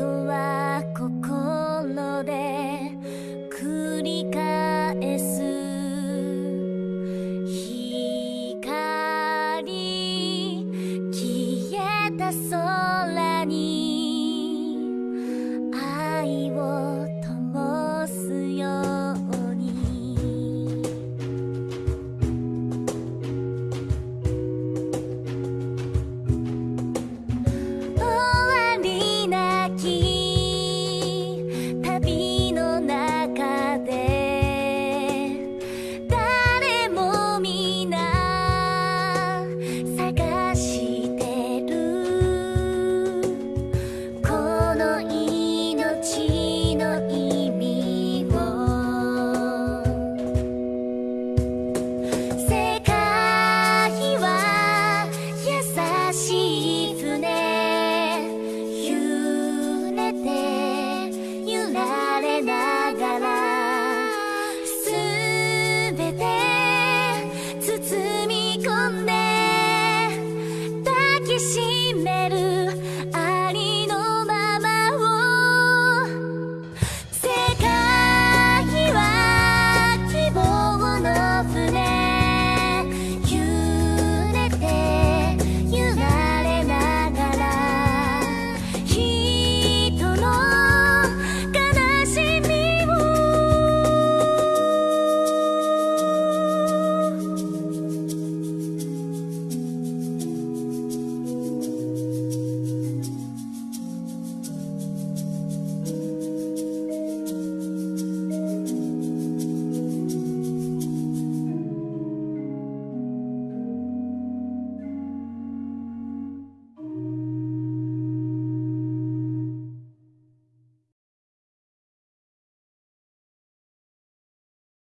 とは心で繰り返す。光消えた空にしい